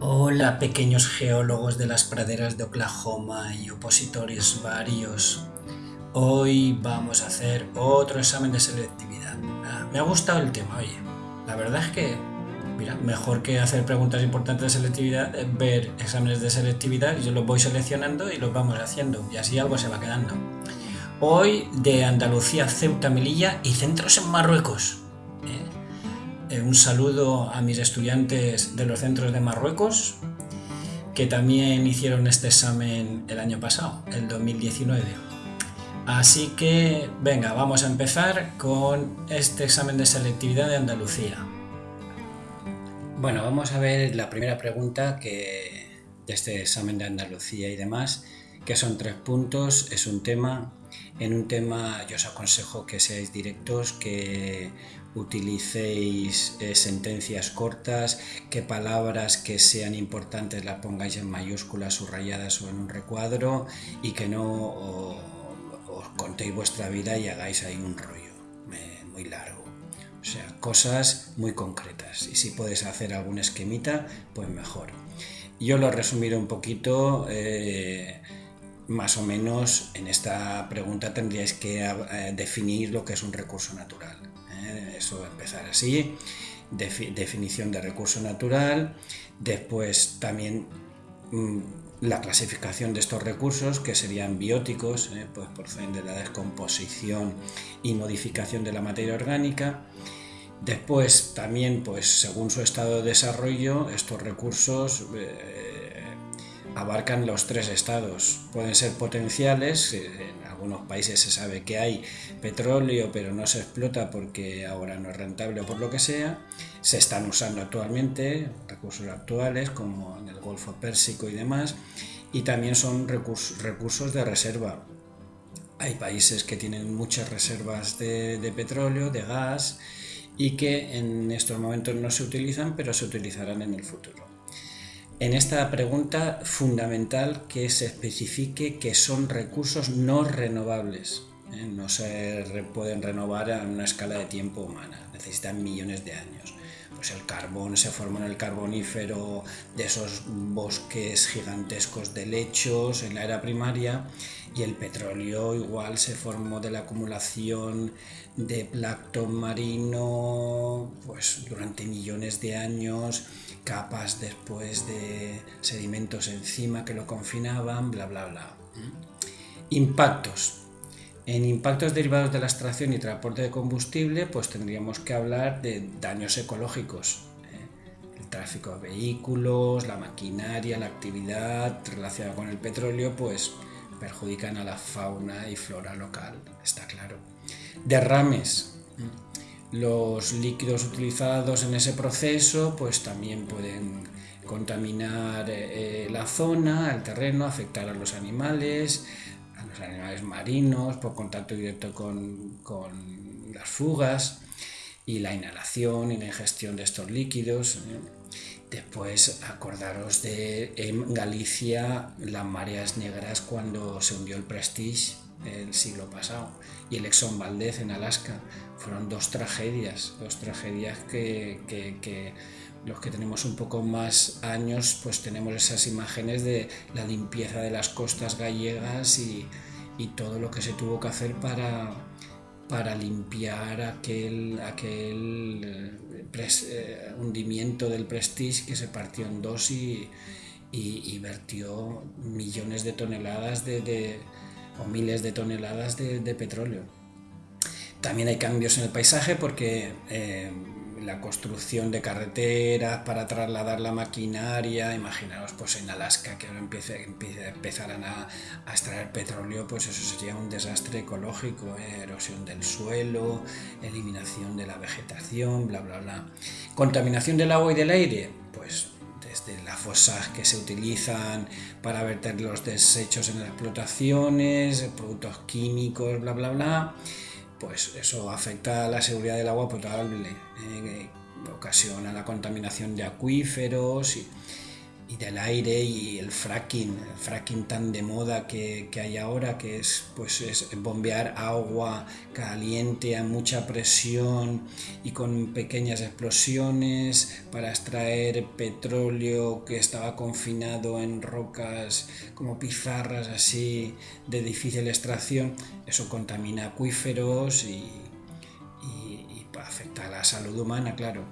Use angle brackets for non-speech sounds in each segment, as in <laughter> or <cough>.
Hola pequeños geólogos de las praderas de Oklahoma y opositores varios. Hoy vamos a hacer otro examen de selectividad. Ah, me ha gustado el tema, oye. La verdad es que, mira, mejor que hacer preguntas importantes de selectividad, es ver exámenes de selectividad, yo los voy seleccionando y los vamos haciendo, y así algo se va quedando. Hoy de Andalucía, Ceuta, Melilla y centros en Marruecos. Eh, un saludo a mis estudiantes de los centros de Marruecos, que también hicieron este examen el año pasado, el 2019. Así que, venga, vamos a empezar con este examen de selectividad de Andalucía. Bueno, vamos a ver la primera pregunta que, de este examen de Andalucía y demás, que son tres puntos, es un tema. En un tema yo os aconsejo que seáis directos, que utilicéis eh, sentencias cortas, que palabras que sean importantes las pongáis en mayúsculas, subrayadas o en un recuadro y que no os contéis vuestra vida y hagáis ahí un rollo muy largo. O sea, cosas muy concretas. Y si puedes hacer algún esquemita, pues mejor. Yo lo resumiré un poquito. Eh, más o menos en esta pregunta tendríais que definir lo que es un recurso natural. ¿eh? eso empezar así, definición de recurso natural, después también mm, la clasificación de estos recursos que serían bióticos, ¿eh? pues proceden de la descomposición y modificación de la materia orgánica. Después también, pues según su estado de desarrollo, estos recursos eh, abarcan los tres estados. Pueden ser potenciales, algunos países se sabe que hay petróleo pero no se explota porque ahora no es rentable o por lo que sea. Se están usando actualmente recursos actuales como en el Golfo Pérsico y demás y también son recursos, de reserva. Hay países que tienen muchas reservas de petróleo, de gas y que en estos momentos no se utilizan pero se utilizarán en el futuro en esta pregunta fundamental que se especifique que son recursos no renovables. ¿eh? No se pueden renovar a una escala de tiempo humana, necesitan millones de años. Pues el carbón se formó en el carbonífero de esos bosques gigantescos de lechos en la era primaria y el petróleo igual se formó de la acumulación de plancton marino pues durante millones de años capas después de sedimentos encima que lo confinaban, bla, bla, bla. Impactos. En impactos derivados de la extracción y transporte de combustible, pues tendríamos que hablar de daños ecológicos. ¿eh? El tráfico de vehículos, la maquinaria, la actividad relacionada con el petróleo, pues perjudican a la fauna y flora local, está claro. Derrames. Los líquidos utilizados en ese proceso pues también pueden contaminar eh, eh, la zona, el terreno, afectar a los animales, los animales marinos por contacto directo con, las fugas y la inhalación y la ingestión de estos líquidos. ¿eh? Después acordaros de en Galicia las mareas negras cuando se hundió el Prestige el siglo pasado y el Exxon Valdez en Alaska. Fueron dos tragedias, dos tragedias que, los que tenemos un poco más años pues tenemos esas imágenes de la limpieza de las costas gallegas y, todo lo que se tuvo que hacer para, para limpiar aquel, aquel eh, eh, hundimiento del Prestige que se partió en dos y, y, vertió millones de toneladas de o miles de toneladas de, petróleo. También hay cambios en el paisaje porque eh, la construcción de carreteras para trasladar la maquinaria, imaginaos pues en Alaska que ahora empiece, empezaran a, extraer petróleo, pues eso sería un desastre ecológico, eh, erosión del suelo, eliminación de la vegetación, bla bla bla. Contaminación del agua y del aire, pues desde las fosas que se utilizan para verter los desechos en las explotaciones, productos químicos, bla, bla, bla, pues eso afecta a la seguridad del agua potable, eh, ocasiona la contaminación de acuíferos y y del aire y el fracking, el fracking tan de moda que, hay ahora, que es, pues, es bombear agua caliente a mucha presión y con pequeñas explosiones para extraer petróleo que estaba confinado en rocas como pizarras así de difícil extracción, eso contamina acuíferos y, y afecta a la salud humana, claro.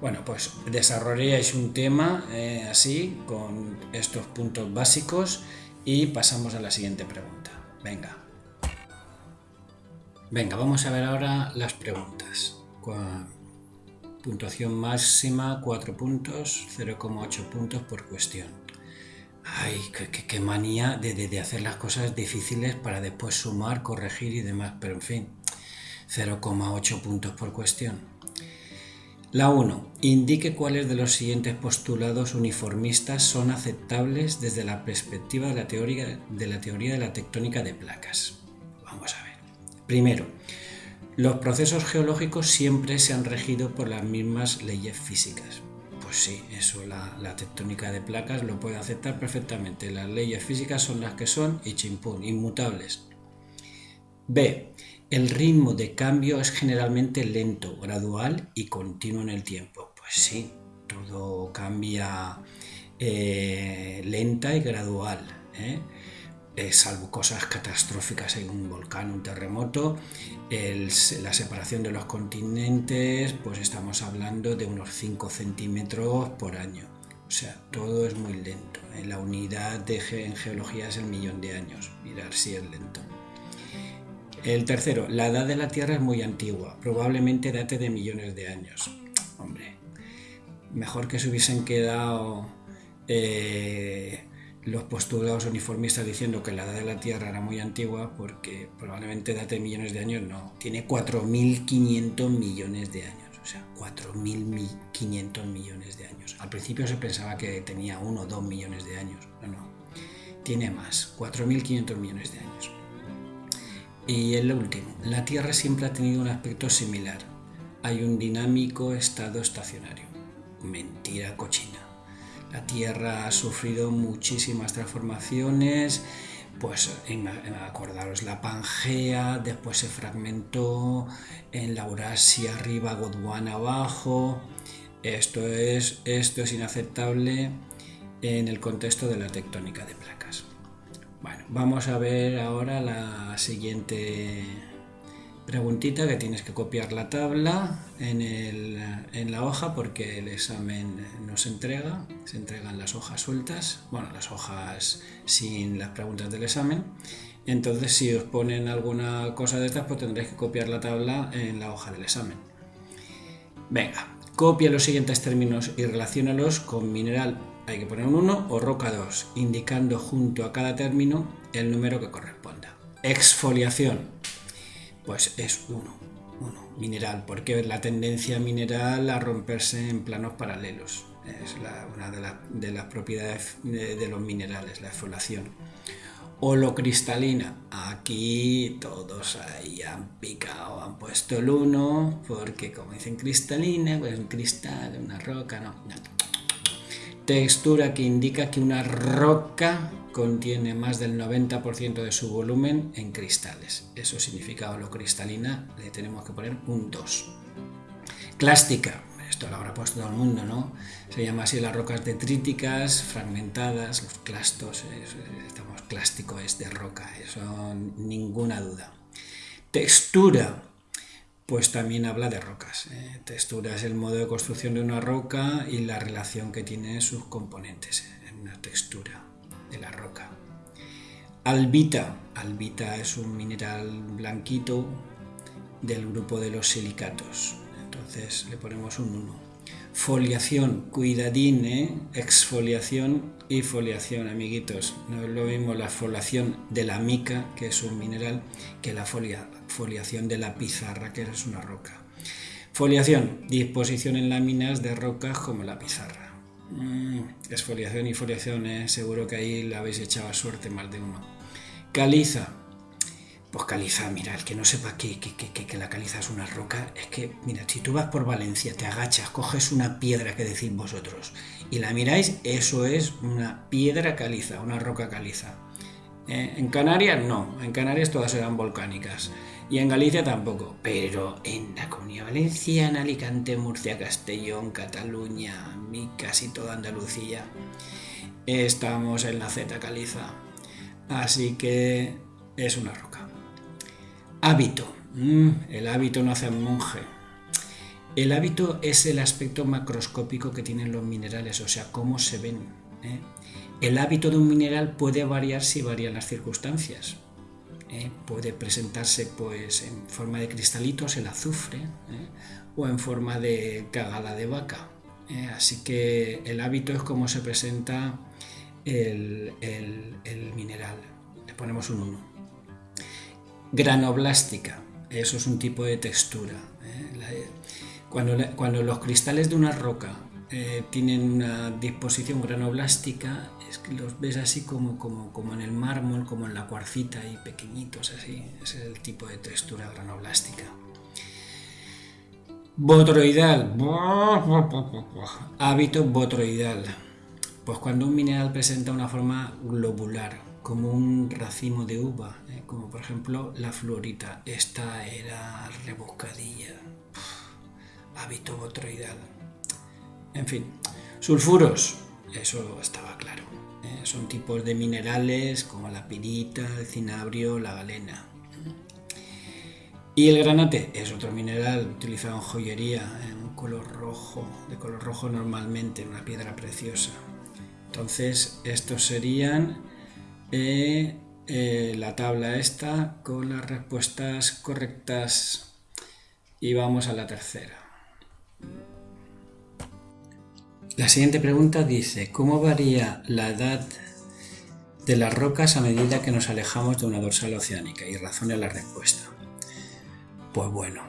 Bueno, pues desarrollaréis un tema eh, así, con estos puntos básicos y pasamos a la siguiente pregunta. Venga. Venga, vamos a ver ahora las preguntas. Puntuación máxima 4 puntos, 0,8 puntos por cuestión. Ay, qué, manía de, de, hacer las cosas difíciles para después sumar, corregir y demás, pero en fin, 0,8 puntos por cuestión. La 1. Indique cuáles de los siguientes postulados uniformistas son aceptables desde la perspectiva de la teoría de la, teoría de la tectónica de placas. Vamos a ver. Primero, los procesos geológicos siempre se han regido por las mismas leyes físicas. Pues sí, eso la, la tectónica de placas lo puede aceptar perfectamente. Las leyes físicas son las que son y chimpún, inmutables. B. El ritmo de cambio es generalmente lento, gradual y continuo en el tiempo. Pues sí, todo cambia eh, lenta y gradual. ¿eh? Eh, salvo cosas catastróficas, hay un volcán, un terremoto, la separación de los continentes, pues estamos hablando de unos 5 centímetros por año. O sea, todo es muy lento. La unidad de en geología es el millón de años. Mirar si es lento. El tercero, la edad de la Tierra es muy antigua, probablemente date de millones de años. Hombre, mejor que se hubiesen quedado eh, los postulados uniformistas diciendo que la edad de la Tierra era muy antigua, porque probablemente date de millones de años, no, tiene 4.500 millones de años. O sea, 4.500 millones de años. Al principio se pensaba que tenía 1 o 2 millones de años. No, no. Tiene más, 4.500 millones de años. Y el último, la Tierra siempre ha tenido un aspecto similar. Hay un dinámico estado estacionario. Mentira cochina. La Tierra ha sufrido muchísimas transformaciones, pues acordaros la Pangea, después se fragmentó, en la Eurasia arriba, Gondwana abajo. Esto es, esto es inaceptable en el contexto de la tectónica de placas. Vamos a ver ahora la siguiente preguntita que tienes que copiar la tabla en, la hoja porque el examen no se entrega, se entregan las hojas sueltas, bueno, las hojas sin las preguntas del examen. Entonces, si os ponen alguna cosa de estas, pues tendréis que copiar la tabla en la hoja del examen. Venga, copia los siguientes términos y relaciónalos con mineral hay que poner un 1 o roca 2, indicando junto a cada término el número que corresponda. Exfoliación, pues es 1, 1, mineral, porque la tendencia mineral a romperse en planos paralelos. Es una de, las propiedades de, los minerales, la exfoliación. Holocristalina, aquí todos ahí han picado, han puesto el 1, porque como dicen cristalina, pues un cristal, una roca, no, no textura que indica que una roca contiene más del 90% de su volumen en cristales. Eso significa holocristalina, le tenemos que poner un 2. Clástica, esto lo habrá puesto todo el mundo, ¿no? Se llama así las rocas detríticas, fragmentadas, los clastos, estamos clástico es de roca, eso ninguna duda. Textura, pues también habla de rocas. Eh, textura es el modo de construcción de una roca y la relación que tienen sus componentes en una textura de la roca. Albita. Albita es un mineral blanquito del grupo de los silicatos. Entonces le ponemos un 1. Foliación, cuidadín, ¿eh? exfoliación y foliación, amiguitos. No es lo mismo la foliación de la mica, que es un mineral, que la foliación de la pizarra, que es una roca. Foliación, disposición en láminas de rocas como la pizarra. Mm, exfoliación y foliación, ¿eh? seguro que ahí la habéis echado a suerte más de uno. Caliza, Pues caliza, mira, el que no sepa que, que, la caliza es una roca, es que, mira, si tú vas por Valencia, te agachas, coges una piedra que decís vosotros y la miráis, eso es una piedra caliza, una roca caliza. Eh, en Canarias no, en Canarias todas eran volcánicas y en Galicia tampoco, pero en la Comunidad Valenciana, Alicante, Murcia, Castellón, Cataluña, casi toda Andalucía, estamos en la Z caliza. Así que es una roca. Hábito. Mm, el hábito no hace monje. El hábito es el aspecto macroscópico que tienen los minerales, o sea, cómo se ven. ¿eh? El hábito de un mineral puede variar si varían las circunstancias. ¿eh? Puede presentarse pues, en forma de cristalitos, el azufre, ¿eh? o en forma de cagada de vaca. Así que el hábito es cómo se presenta el, mineral. Le ponemos un 1. Granoblástica, eso es un tipo de textura. ¿eh? Cuando, los cristales de una roca eh, tienen una disposición granoblástica, es que los ves así como, como, como, en el mármol, como en la cuarcita y pequeñitos, así. Ese es el tipo de textura granoblástica. Botroidal. <laughs> Hábito botroidal. Pues cuando un mineral presenta una forma globular, como un racimo de uva, ¿eh? como por ejemplo la fluorita. Esta era rebuscadilla, hábito botroidal. En fin, sulfuros, eso estaba claro. ¿eh? Son tipos de minerales como la pirita, el cinabrio, la galena. Y el granate es otro mineral utilizado en joyería, en un color rojo, de color rojo normalmente, una piedra preciosa. Entonces, estos serían eh, la tabla esta con las respuestas correctas y vamos a la tercera. La siguiente pregunta dice, ¿cómo varía la edad de las rocas a medida que nos alejamos de una dorsal oceánica? Y razone la respuesta. Pues bueno,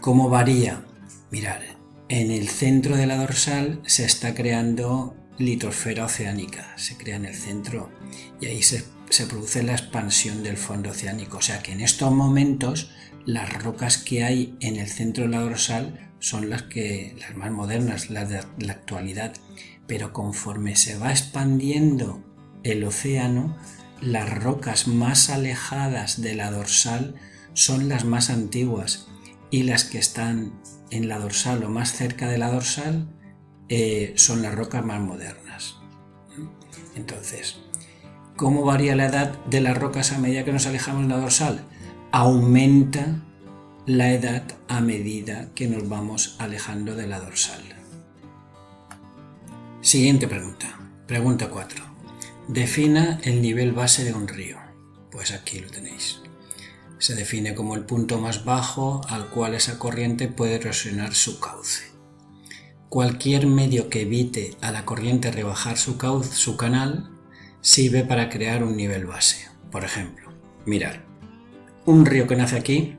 ¿cómo varía? Mirad, en el centro de la dorsal se está creando litosfera oceánica, se crea en el centro y ahí se, produce la expansión del fondo oceánico. O sea que en estos momentos las rocas que hay en el centro de la dorsal son las, que, las más modernas, las de la actualidad. Pero conforme se va expandiendo el océano, las rocas más alejadas de la dorsal son las más antiguas y las que están en la dorsal o más cerca de la dorsal eh, son las rocas más modernas. Entonces, ¿cómo varía la edad de las rocas a medida que nos alejamos de la dorsal? Aumenta la edad a medida que nos vamos alejando de la dorsal. Siguiente pregunta. Pregunta 4. Defina el nivel base de un río. Pues aquí lo tenéis. Se define como el punto más bajo al cual esa corriente puede erosionar su cauce cualquier medio que evite a la corriente rebajar su, su canal sirve para crear un nivel base. Por ejemplo, mirar, un río que nace aquí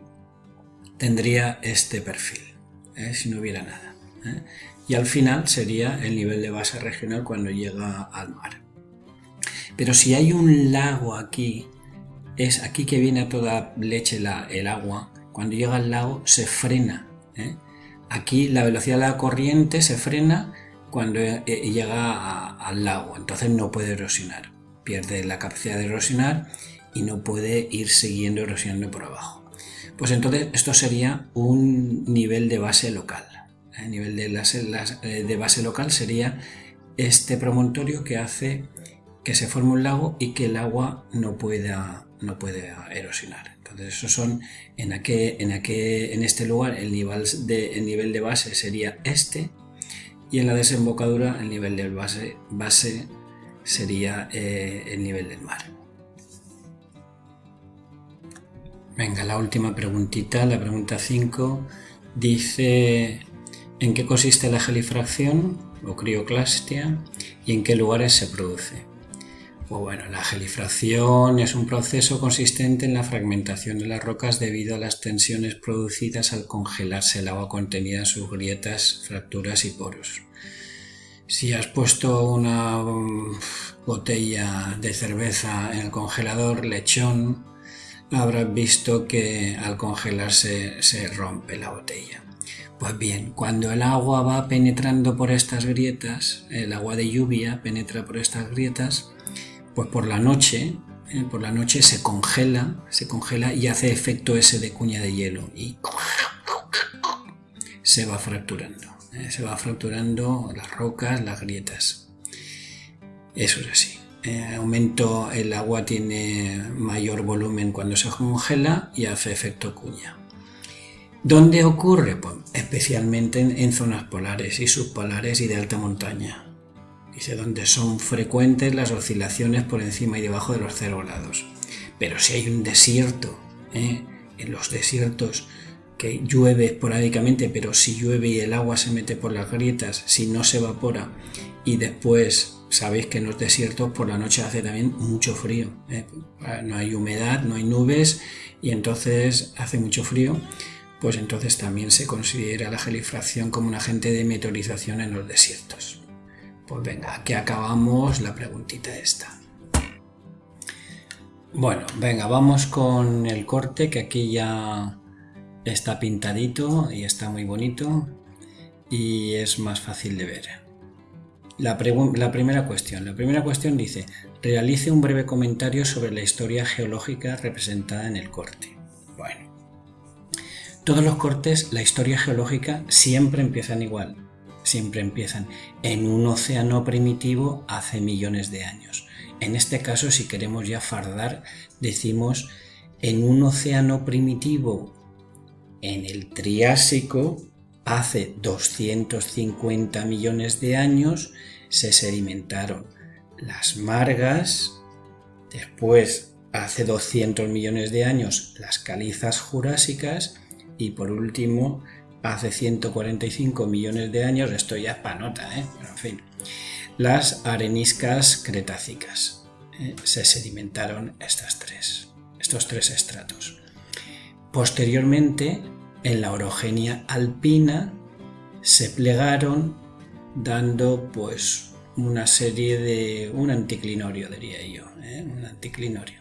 tendría este perfil, ¿eh? si no hubiera nada. ¿eh? Y al final sería el nivel de base regional cuando llega al mar. Pero si hay un lago aquí, es aquí que viene a toda leche el agua, cuando llega al lago se frena. ¿eh? Aquí la velocidad de la corriente se frena cuando llega al lago, entonces no puede erosionar, pierde la capacidad de erosionar y no puede ir siguiendo erosionando por abajo. Pues entonces esto sería un nivel de base local. El nivel de eh, de base local sería este promontorio que hace que se forme un lago y que el agua no pueda, no pueda erosionar. Entonces, eso son en, aquel, en, en este lugar el nivel, de, nivel de base sería este y en la desembocadura el nivel de base, base sería eh, el nivel del mar. Venga, la última preguntita, la pregunta 5, dice ¿en qué consiste la gelifracción o crioclastia y en qué lugares se produce? Pues bueno, la gelifracción es un proceso consistente en la fragmentación de las rocas debido a las tensiones producidas al congelarse el agua contenida en sus grietas, fracturas y poros. Si has puesto una mm, botella de cerveza en el congelador, lechón, habrás visto que al congelarse se rompe la botella. Pues bien, cuando el agua va penetrando por estas grietas, el agua de lluvia penetra por estas grietas, pues por la noche, eh, por la noche se congela, se congela y hace efecto ese de cuña de hielo y se va fracturando, eh, se va fracturando las rocas, las grietas. Eso es así. Eh, aumento el agua tiene mayor volumen cuando se congela y hace efecto cuña. ¿Dónde ocurre? Pues especialmente en, zonas polares y subpolares y de alta montaña. Dice donde son frecuentes las oscilaciones por encima y debajo de los cero grados. Pero si hay un desierto, ¿eh? en los desiertos que llueve esporádicamente, pero si llueve y el agua se mete por las grietas, si no se evapora y después sabéis que en los desiertos por la noche hace también mucho frío. ¿eh? No hay humedad, no hay nubes y entonces hace mucho frío. Pues entonces también se considera la gelifracción como un agente de meteorización en los desiertos. Pues venga, aquí acabamos la preguntita esta. Bueno, venga, vamos con el corte que aquí ya está pintadito y está muy bonito y es más fácil de ver. La, primera cuestión. La primera cuestión dice, realice un breve comentario sobre la historia geológica representada en el corte. Bueno, todos los cortes, la historia geológica siempre empiezan igual. Siempre empiezan en un océano primitivo hace millones de años. En este caso, si queremos ya fardar, decimos en un océano primitivo en el Triásico hace 250 millones de años se sedimentaron las margas, después hace 200 millones de años las calizas jurásicas y por último hace 145 millones de años, esto ya es panota, ¿eh? en fin, las areniscas cretácicas. ¿eh? Se sedimentaron estas tres, estos tres estratos. Posteriormente en la orogenia alpina se plegaron dando pues una serie de un anticlinorio diría yo ¿eh? un anticlinorio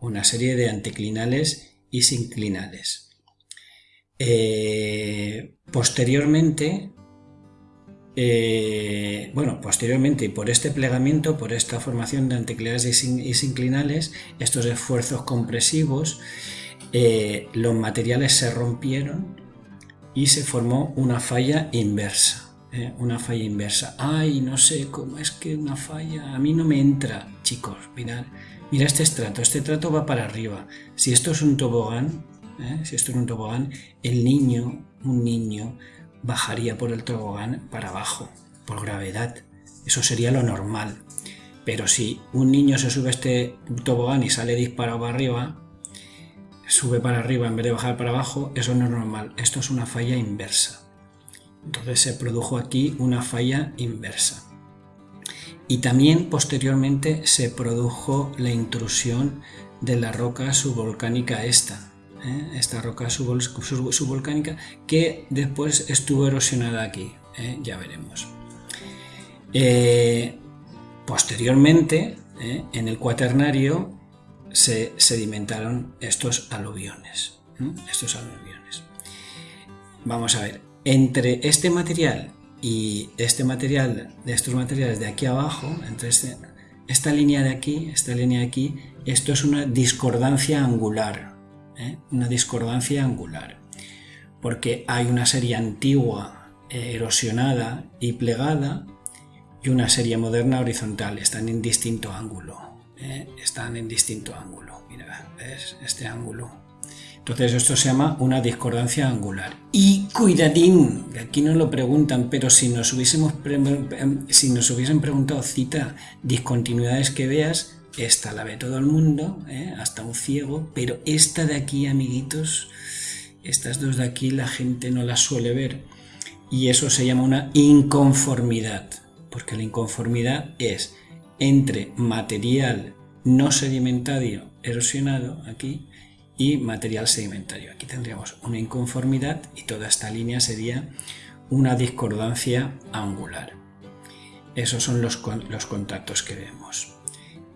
una serie de anticlinales y sinclinales eh, posteriormente eh, bueno, posteriormente y por este plegamiento, por esta formación de anticlinales y sinclinales, estos esfuerzos compresivos eh, los materiales se rompieron y se formó una falla inversa. ¿eh? Una falla inversa. Ay, no sé cómo es que una falla. A mí no me entra, chicos. Mirad, mira este estrato. Este trato va para arriba. Si esto es un tobogán, ¿eh? si esto es un tobogán, el niño, un niño, bajaría por el tobogán para abajo, por gravedad. Eso sería lo normal. Pero si un niño se sube a este tobogán y sale disparado para arriba, sube para arriba en vez de bajar para abajo, eso no es normal. Esto es una falla inversa. Entonces se produjo aquí una falla inversa. Y también posteriormente se produjo la intrusión de la roca subvolcánica esta, ¿eh? esta roca subvolcánica que después estuvo erosionada aquí, ¿eh? ya veremos. Eh, posteriormente, en el cuaternario, se sedimentaron estos aluviones. Estos aluviones. Vamos a ver, entre este material y este material, de estos materiales de aquí abajo, entre este, esta línea de aquí, esta línea de aquí, esto es una discordancia angular. ¿eh? Una discordancia angular. Porque hay una serie antigua eh, erosionada y plegada y una serie moderna horizontal, están en distinto ángulo. ¿Eh? están en distinto ángulo. Mira, ¿ves? Este ángulo. Entonces esto se llama una discordancia angular. Y cuidadín, aquí no lo preguntan, pero si nos, hubiésemos si nos hubiesen preguntado cita discontinuidades que veas, esta la ve todo el mundo, ¿eh? hasta un ciego, pero esta de aquí, amiguitos, estas dos de aquí la gente no las suele ver. Y eso se llama una inconformidad, porque la inconformidad es entre material no sedimentario erosionado aquí y material sedimentario. Aquí tendríamos una inconformidad y toda esta línea sería una discordancia angular. Esos son los, los contactos que vemos.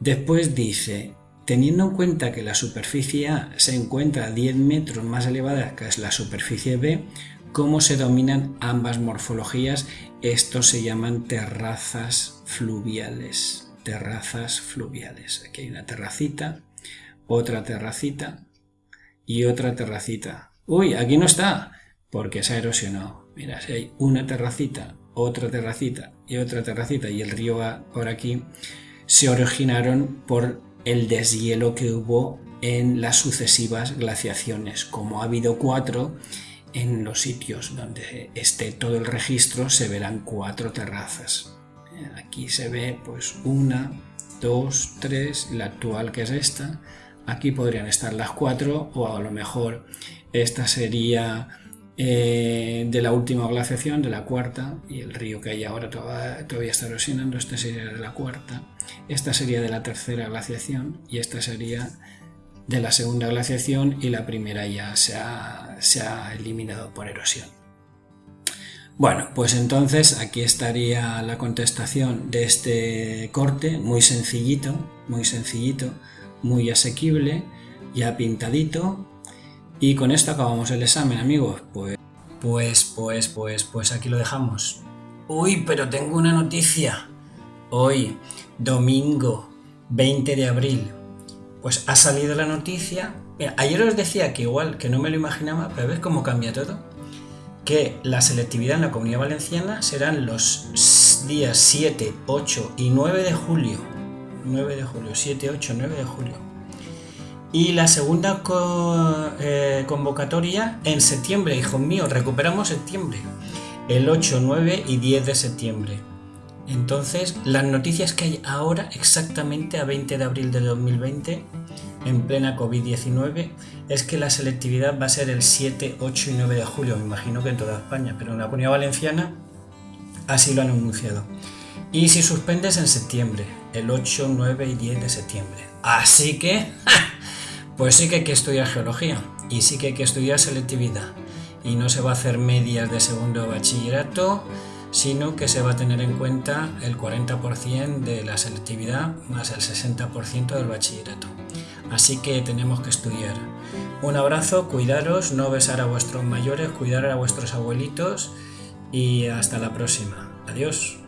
Después dice, teniendo en cuenta que la superficie A se encuentra a 10 metros más elevada que es la superficie B, ¿cómo se dominan ambas morfologías? Estos se llaman terrazas fluviales. Terrazas fluviales. Aquí hay una terracita, otra terracita y otra terracita. Uy, aquí no está, porque se ha erosionado. Mira, si hay una terracita, otra terracita y otra terracita y el río va por aquí, se originaron por el deshielo que hubo en las sucesivas glaciaciones. Como ha habido cuatro, en los sitios donde esté todo el registro se verán cuatro terrazas. Aquí se ve pues una, dos, tres, la actual que es esta. Aquí podrían estar las cuatro o a lo mejor esta sería eh, de la última glaciación, de la cuarta, y el río que hay ahora todavía, está erosionando, esta sería de la cuarta, esta sería de la tercera glaciación y esta sería de la segunda glaciación y la primera ya se ha, se ha eliminado por erosión. Bueno, pues entonces aquí estaría la contestación de este corte, muy sencillito, muy sencillito, muy asequible, ya pintadito, y con esto acabamos el examen, amigos. Pues, pues, pues, pues, pues aquí lo dejamos. Uy, pero tengo una noticia. Hoy, domingo 20 de abril, pues ha salido la noticia. ayer os decía que igual, que no me lo imaginaba, pero ves cómo cambia todo. Que la selectividad en la comunidad valenciana serán los días 7, 8 y 9 de julio. 9 de julio, 7, 8, 9 de julio. Y la segunda eh, convocatoria en septiembre, hijos míos, recuperamos septiembre. El 8, 9 y 10 de septiembre. Entonces, las noticias que hay ahora, exactamente a 20 de abril de 2020, en plena COVID-19, es que la selectividad va a ser el 7, 8 y 9 de julio. Me imagino que en toda España, pero en la comunidad valenciana así lo han anunciado. Y si suspendes en septiembre, el 8, 9 y 10 de septiembre. Así que... Pues sí que hay que estudiar geología y sí que hay que estudiar selectividad. Y no se va a hacer medias de segundo bachillerato, sino que se va a tener en cuenta el 40% de la selectividad más el 60% del bachillerato. Así que tenemos que estudiar. Un abrazo, cuidaros, no besar a vuestros mayores, cuidar a vuestros abuelitos y hasta la próxima. Adiós.